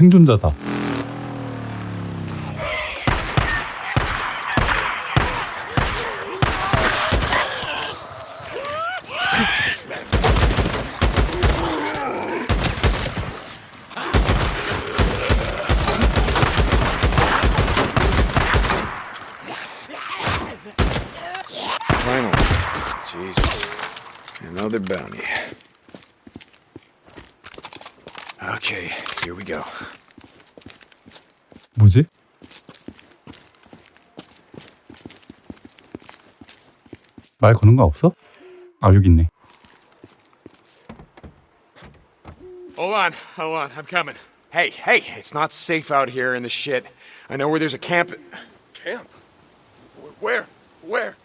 어 생존자다. Finally. Jesus. Another bounty. Okay, here we go. 뭐지? 말 거는 거 없어? 아 여기 있네. Hold on, hold on, I'm coming. Hey, hey, it's not safe out here in the shit. I know where there's a camp. That... Camp? Wh- Where? Where?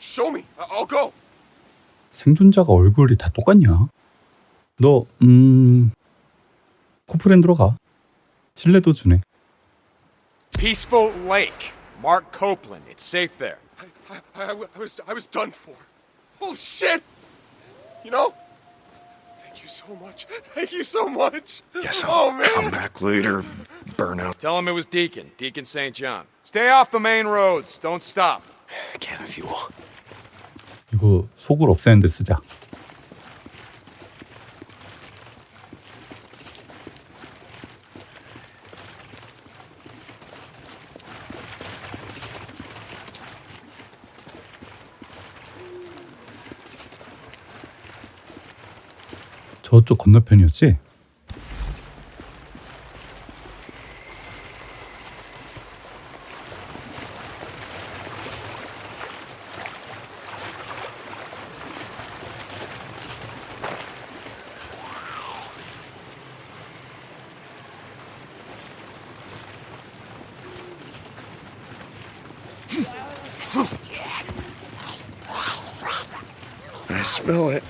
Show me. I'll go. 생존자가 얼굴이 다 똑같냐? 너, 음, 코프랜드로 가. 신뢰도 주네. Peaceful Lake. Mark Copeland. It's safe there. I, I, I w- I was I was done for. Oh shit! You know? Thank you so much. Thank you so much. Guess oh man. come back later. Burnout. Tell him it was Deacon. Deacon St. John. Stay off the main roads. Don't stop. Can of fuel. 이거 속을 없애는데 쓰자. 저쪽 건너편이었지? I smell it.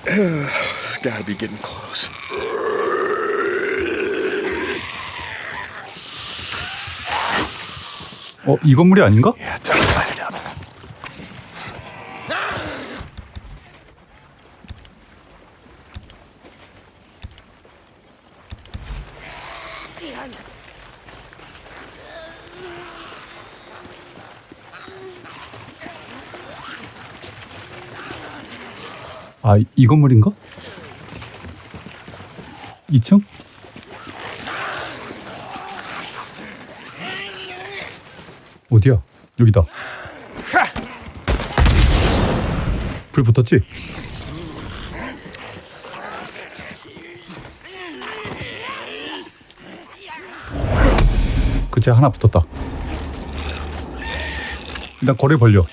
Gotta be getting close. 어, 이 건물이 아닌가? Yeah, time to light it up. 아, 이- 이 건물인가? 2층? 어디야? 여기다. 불 붙었지? 그치 하나 붙었다. 일단 거리 벌려.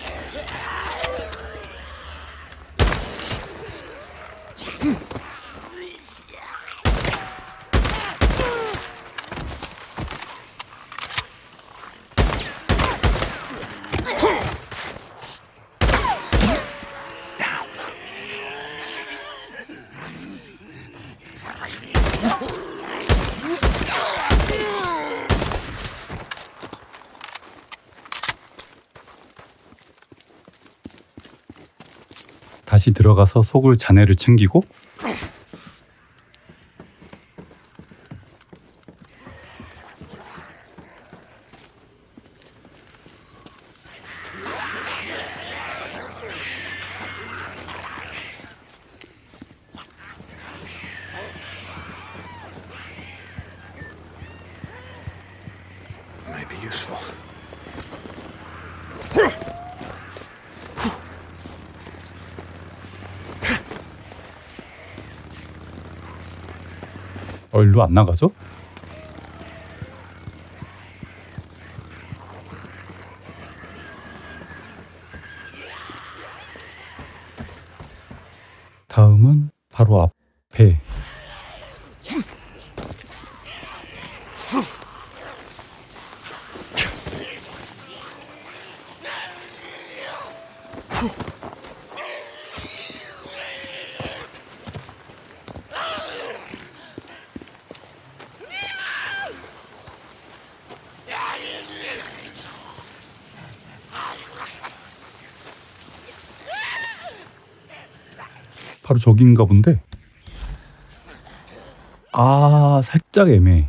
다시 들어가서 속을 잔해를 챙기고 일로 안 나가죠? 다음은 바로 앞에 바로 저긴가 본데. 아, 살짝 애매해.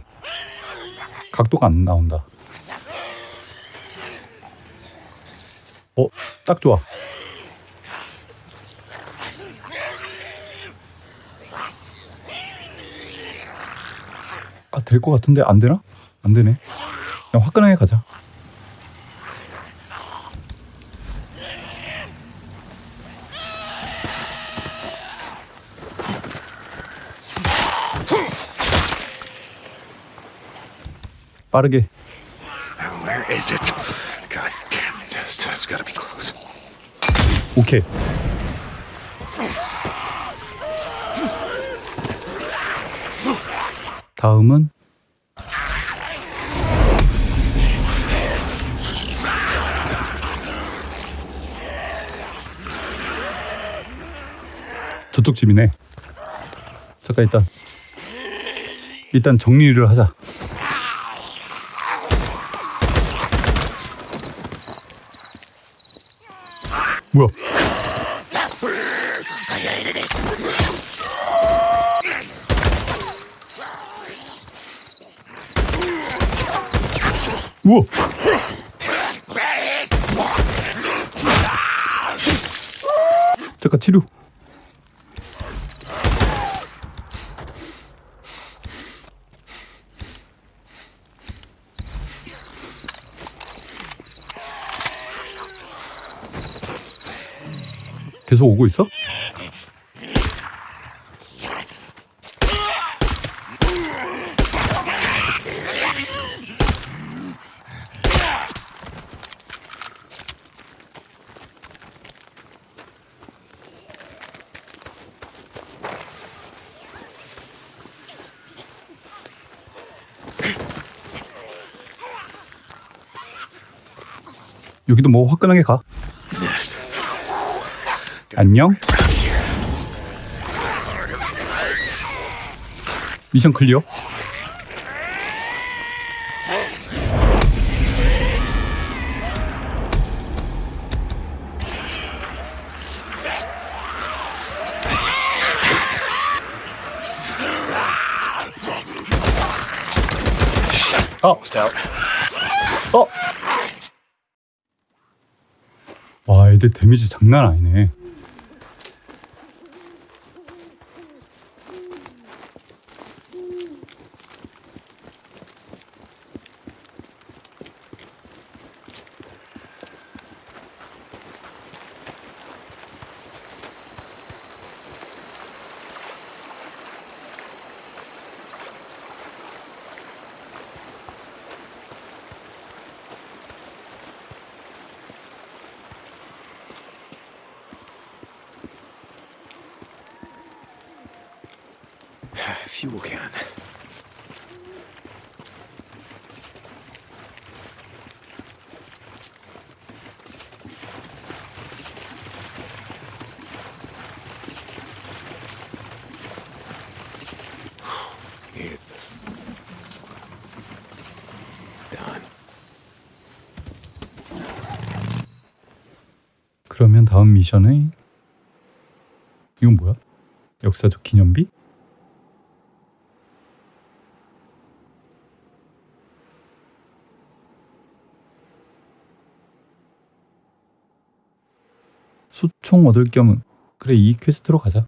각도가 안 나온다. 어, 딱 좋아. 아, 될 것 같은데 안 되나? 안 되네. 그냥 화끈하게 가자. 빠르게. Where is it? God damn it. It's, it's gotta be close. 오케이. 다음은 저쪽 집이네. 잠깐 일단 일단 정리를 하자. 뭐야? 우와! 잠깐 치료. 계속 오고 있어? 여기도 뭐 화끈하게 가. 안녕. 미션 클리어. 어, Almost out. 어. 와, 애들 데미지 장난 아니네. Fuel can. 그러면 다음 미션에 이건 뭐야? 역사적 기념비? 수 총 얻을 겸은 그래 이 퀘스트로 가자.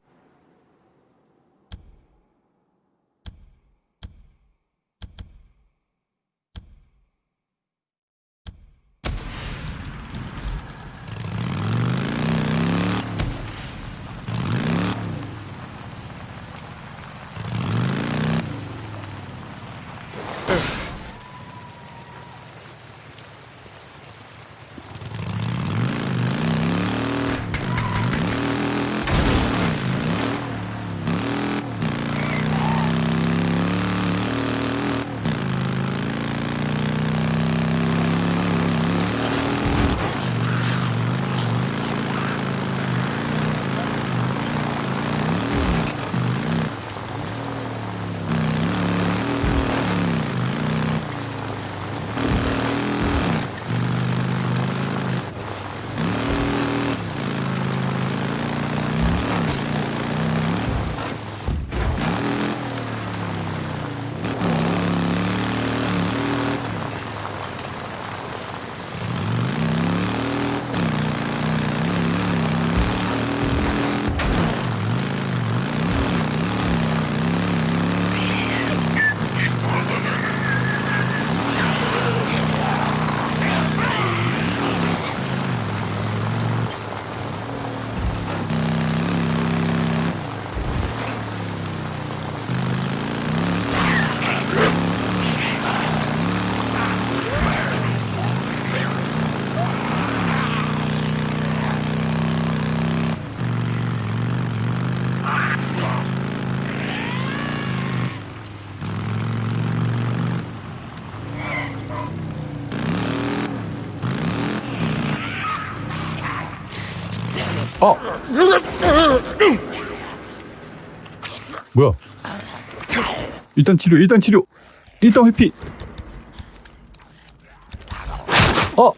어! 뭐야? 일단 치료, 일단 치료! 일단 회피! 어!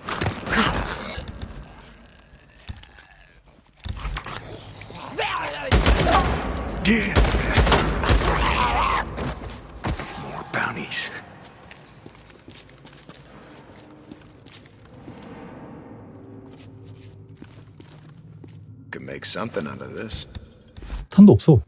Something out of this. 탄도 없어.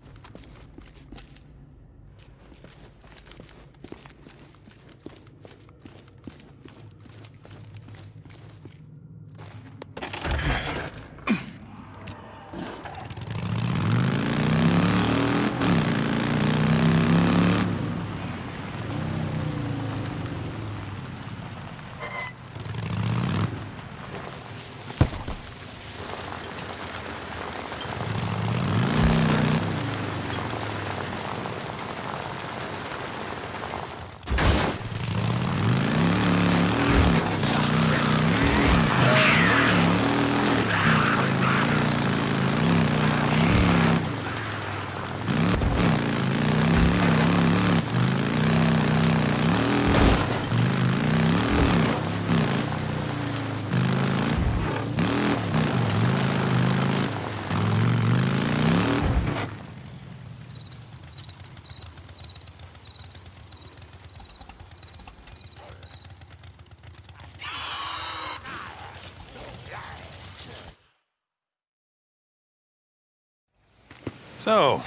So,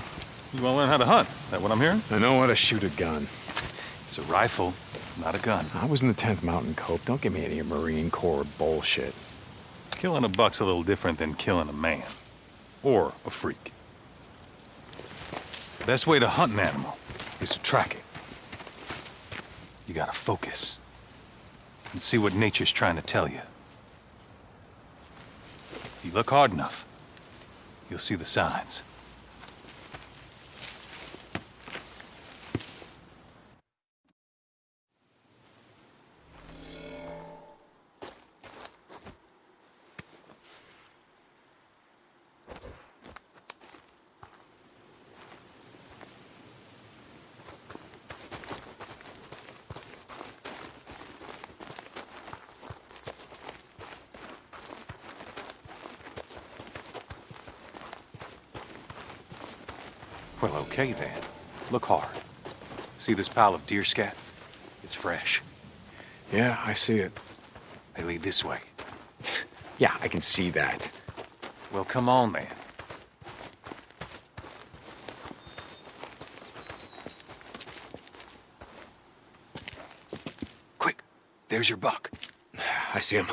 you want to learn how to hunt? That what I'm hearing? I know how to shoot a gun. It's a rifle, not a gun. I was in the 10th Mountain Cope. Don't give me any Marine Corps bullshit. Killing a buck's a little different than killing a man. Or a freak. The best way to hunt an animal is to track it. You gotta focus. And see what nature's trying to tell you. If you look hard enough, you'll see the signs. Okay then. Look hard. See this pile of deer scat? It's fresh. Yeah, I see it. They lead this way. Yeah, I can see that. Well, come on then. Quick, there's your buck. I see him.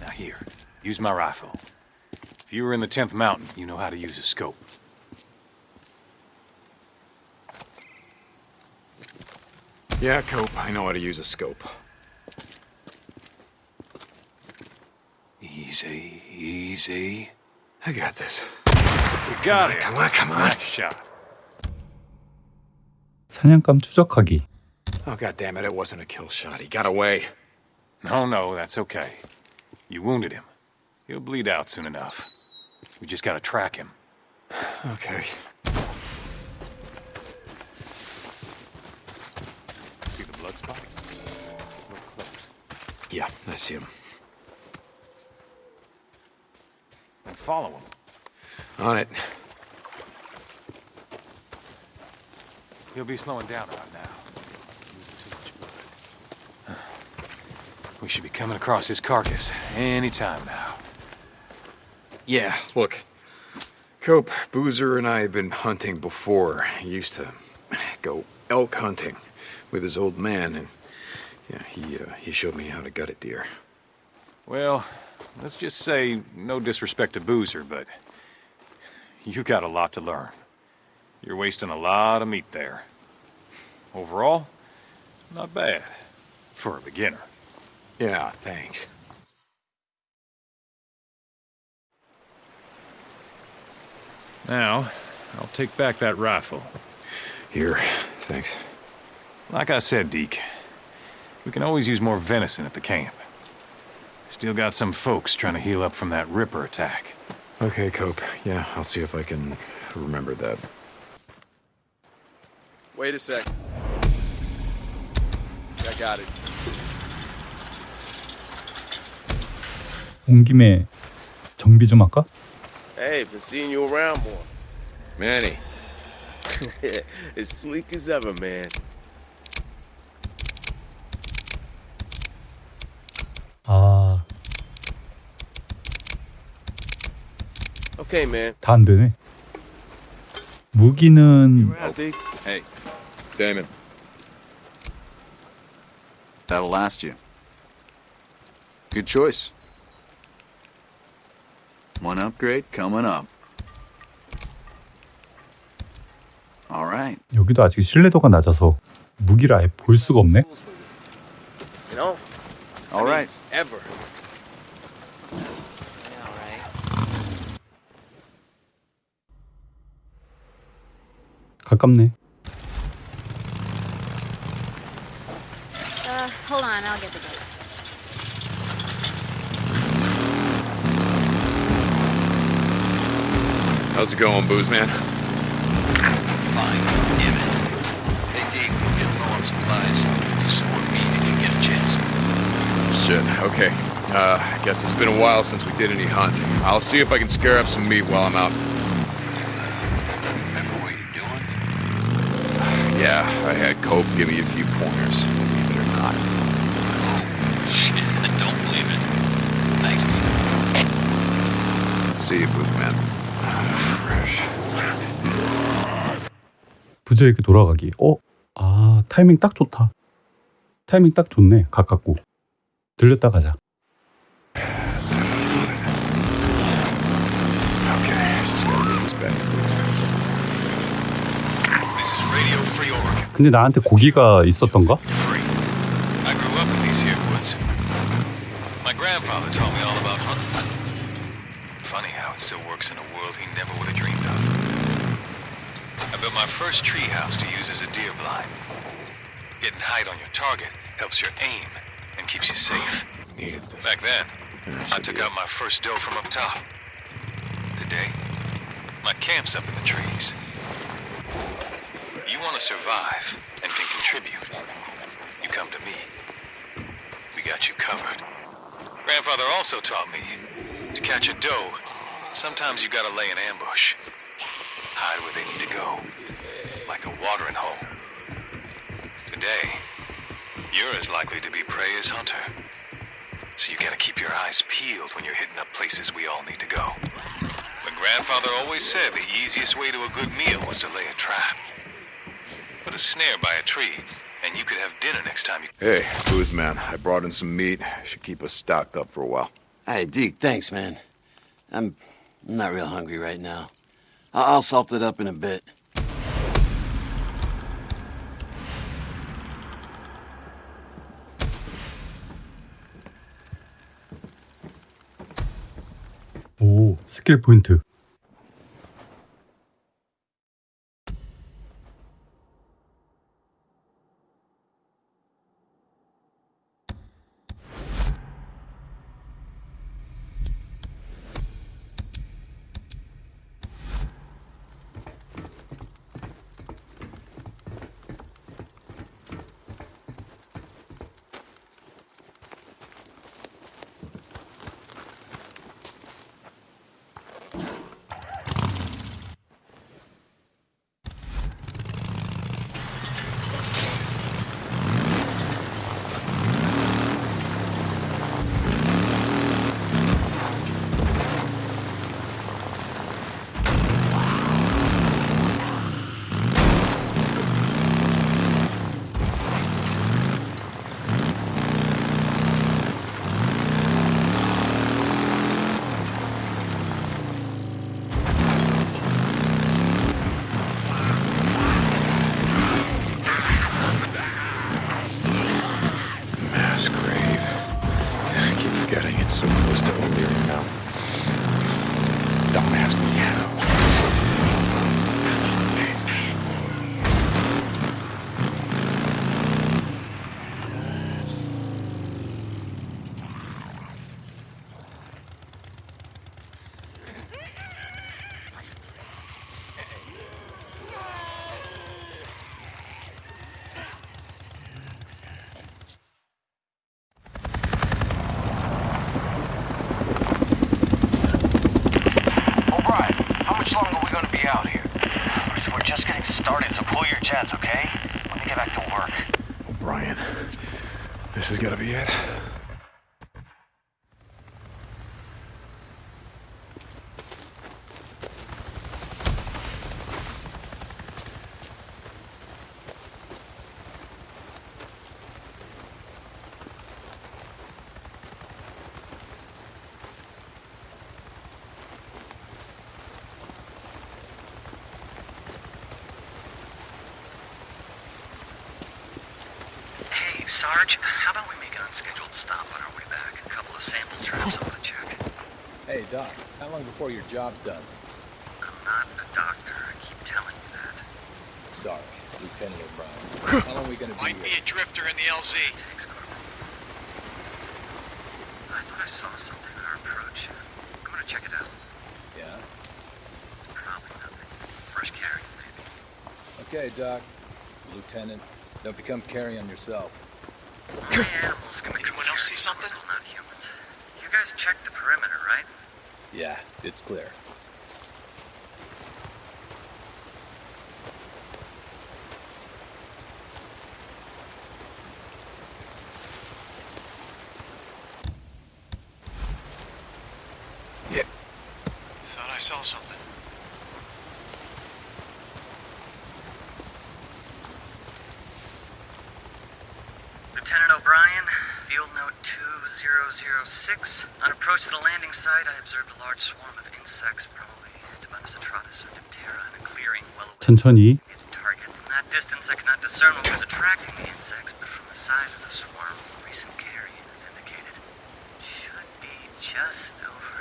Now here, use my rifle. If you were in the 10th Mountain, you know how to use a scope. Yeah, Cope, I know how to use a scope. Easy, easy. I got this. You got it. Come on, come on. Nice shot. 사냥감 추적하기. Oh, god damn it, it wasn't a kill shot. He got away. No, no, that's okay. You wounded him. He'll bleed out soon enough. We just gotta track him. Okay. Yeah, I see him. And follow him. On it. He'll be slowing down right now. Too much blood. We should be coming across his carcass any time now. Yeah, look. Cope, Boozer, and I have been hunting before. He used to go elk hunting with his old man, and yeah, he uh, he showed me how to gut it deer. Well, let's just say, no disrespect to Boozer, but you got a lot to learn. You're wasting a lot of meat there. Overall, not bad for a beginner. Yeah, thanks. Now, I'll take back that rifle. Here, thanks. Like I said, Deke, we can always use more venison at the camp. Still got some folks trying to heal up from that Ripper attack. Okay, Cope. Yeah, I'll see if I can remember that. Wait a sec. I got it. 온 김에 정비 좀 할까? Hey, been seeing you around more. Manny. as sleek as ever, man. Okay, man. 다 안 되네. 무기는. Hey, Damon. That'll last you. Good choice. One upgrade coming up. All right. 여기도 아직 신뢰도가 낮아서 무기를 아예 볼 수가 없네. 가깝네. Uh, hold on, I'll get the gate. How's it going, Booze Man? Fine, damn it. Hey, Dave, we're getting low on supplies. Do some more meat if you get a chance. Shit, okay. Uh, I guess it's been a while since we did any hunting. I'll see if I can scare up some meat while I'm out. Yeah, Cope give me a few pointers, believe it or not. Shit, I don't believe it. Thanks, Dave. See you, Booze Man. Fresh. 부저에게 돌아가기. 어? 아, 타이밍 딱 좋다. 타이밍 딱 좋네. 가깝고. 들렸다 가자. On your target helps your aim and keeps you safe. Back then, I took out my first doe from up top. Today, my camp's up in the trees. You want to survive and can contribute. You come to me. We got you covered. Grandfather also taught me to catch a doe, sometimes you gotta lay an ambush. Hide where they need to go, like a watering hole. Today, you're as likely to be prey as hunter. So you gotta keep your eyes peeled when you're hitting up places we all need to go. But grandfather always said the easiest way to a good meal was to lay a trap Put a snare by a tree, and you could have dinner next time you. Hey, Booze Man, I brought in some meat. Should keep us stocked up for a while. Hey, Deke, thanks, man. I'm I'm not real hungry right now. I- I'll salt it up in a bit. 오, 스킬 포인트. Started, so pull your jets, okay? Let me get back to work. O'Brien, this is gonna be it. Hey, Sarge, how about we make an unscheduled stop on our way back? A couple of sample trips I want to check. Hey, Doc, how long before your job's done? I'm not a doctor. I keep telling you that. Sorry, Lieutenant O'Brien. How long are we gonna be Might be a drifter in the LZ. Thanks, Corporal. I thought I saw something on our approach. I'm gonna check it out. Yeah? It's probably nothing. Fresh carry, maybe. Okay, Doc. Lieutenant, don't become carrion yourself. Only animals can Anyone else see something? Not humans. You guys checked the perimeter, right? Yeah, it's clear. Thought I saw something. Lieutenant O'Brien, field note 2006. On approach to the landing site, I observed a large swarm of insects, probably Tabanus atratus or Diptera, in a clearing well away 천천히 from the target. From that distance, I could not discern what was attracting the insects, but from the size of the swarm, recent carrion is indicated. Should be just over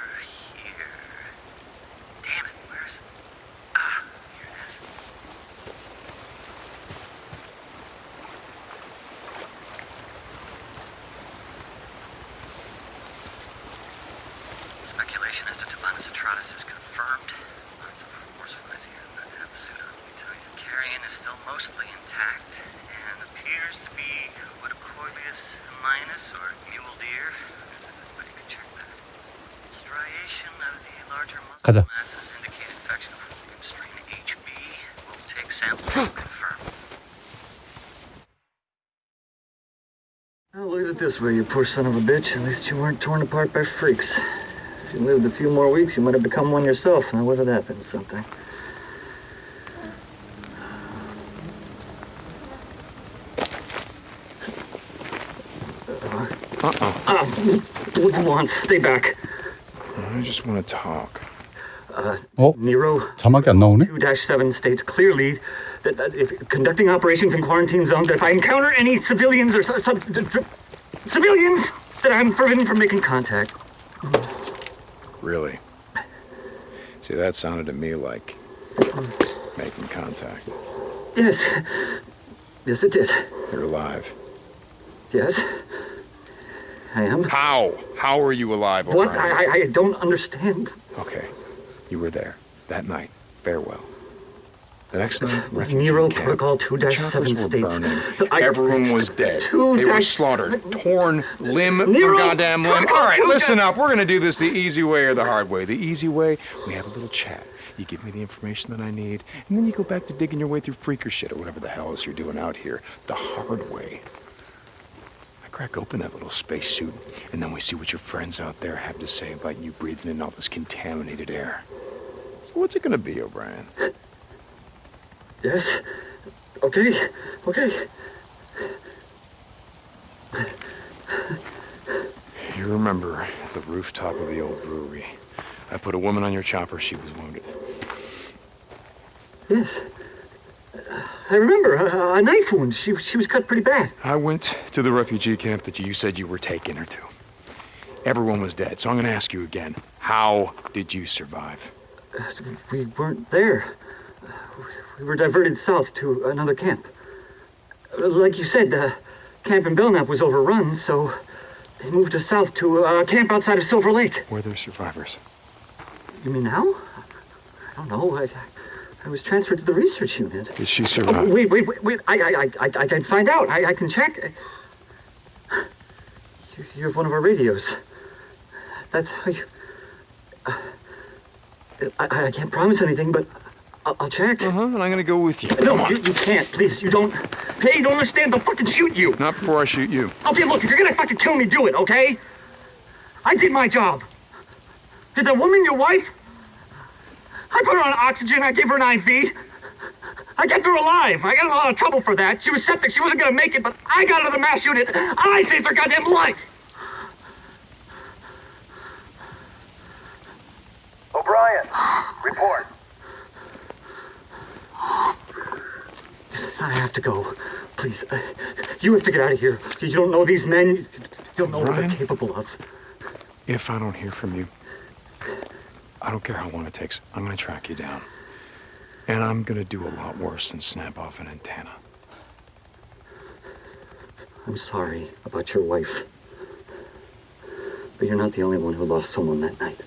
this way, you poor son of a bitch. At least you weren't torn apart by freaks. If you lived a few more weeks, you might have become one yourself. Now, whether that been something. Uh-uh. Ah, what do you want? Stay back. I just want to talk. 어? Nero 자막이 안 나오네? 2-7 states clearly that, that if conducting operations in quarantine zones, that if I encounter any civilians or so, some civilians, that I'm forbidden from making contact. Really? See, that sounded to me like making contact. Yes. Yes, it did. You're alive. Yes. I am. How? How are you alive, What? O'Brien? I, I, I don't understand. Okay. You were there. That night. Farewell. The next night, Nero camp. Protocol 2-7 states burning. Everyone was dead. Two they were slaughtered, torn limb Nero from goddamn limb. All right, listen up. We're gonna do this the easy way or the hard way. The easy way, we have a little chat. You give me the information that I need, and then you go back to digging your way through freaker shit or whatever the hell else you're doing out here. The hard way. I crack open that little spacesuit, and then we see what your friends out there have to say about you breathing in all this contaminated air. So what's it gonna be, O'Brien? Yes. Okay. Okay. You remember the rooftop of the old brewery. I put a woman on your chopper. She was wounded. Yes. I remember a, a knife wound. She, she was cut pretty bad. I went to the refugee camp that you said you were taking her to. Everyone was dead, so I'm going to ask you again. How did you survive? We weren't there. We were diverted south to another camp. Like you said, the camp in Belknap was overrun, so they moved us south to a camp outside of Silver Lake. Were there survivors? You mean now? I don't know. I, I was transferred to the research unit. Did she Oh, wait, wait, wait, wait. I, I, I, I, I can find out. I, I can check. You- You have one of our radios. That's how you. Uh, I, I can't promise anything, but I'll, I'll check. Uh huh. And I'm gonna go with you. No, you, you can't. Please, you don't. Hey, you don't understand. They'll fucking shoot you. Not before I shoot you. Okay, look, if you're gonna fucking kill me, do it, okay? I did my job. Did that woman your wife? I put her on oxygen. I gave her an IV. I kept her alive. I got in a lot of trouble for that. She was septic. She wasn't gonna make it, but I got her to the mass unit. I saved her goddamn life. O'Brien, report. I have to go. Please, uh, you have to get out of here. You don't know these men. You don't know what Brian? they're capable of. If I don't hear from you, I don't care how long it takes. I'm gonna track you down. And I'm gonna do a lot worse than snap off an antenna. I'm sorry about your wife. But you're not the only one who lost someone that night.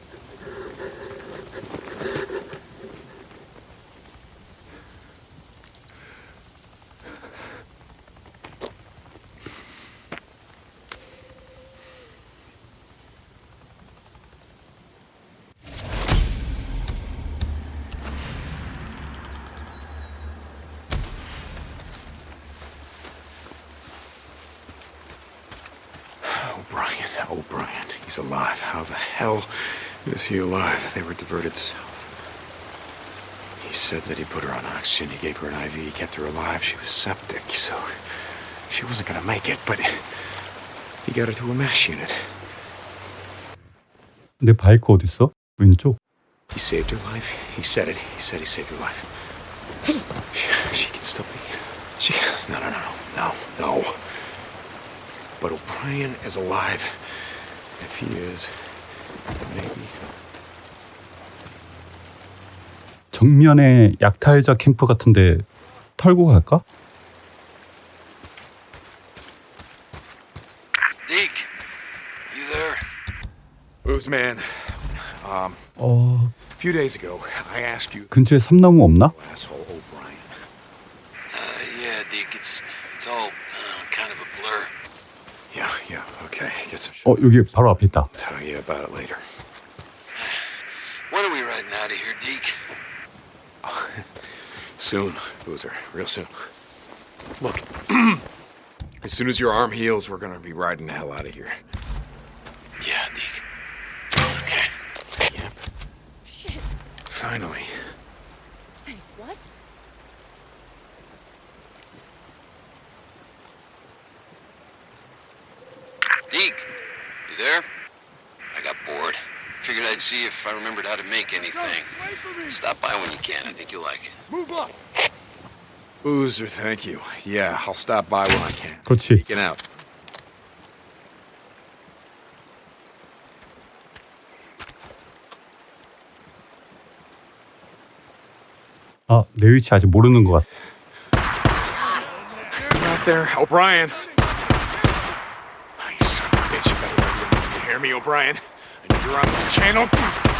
O'Brien, O'Brien, he's alive. How the hell is he alive? They were diverted south. He said that he put her on oxygen. He gave her an IV. He kept her alive. She was septic, so she wasn't gonna make it. But he got her to a mass unit. 내 바이크 어딨어? 왼쪽? He saved her life. He said it. He said he saved her life. She can still be. She. No, no, no, no, no, no. But O'Brien is alive. If he is, maybe. 정면에 약탈자 캠프 같은데 털고 갈까? 어... 근처에 삼나무 없나? 어 여기 바로 앞에 있다. Soon, Boozer. Real soon. Look, as soon as your arm heals, we're gonna be riding the hell out of here. Yeah, Deke. Okay. Yep. Finally. Wait, what? Deke, you there? I got bored. Figured I'd see if I remembered how to make anything. Stop by when you can. I think you'll like it. Move up. Boozer, thank you. Yeah, I'll stop by when I can. 그렇지. Get out. 아, 내 위치 아직 모르는 것 같아. Get out there, O'Brien. Oh, you son of a bitch, you better let me- you hear me, O'Brien? You're on this channel.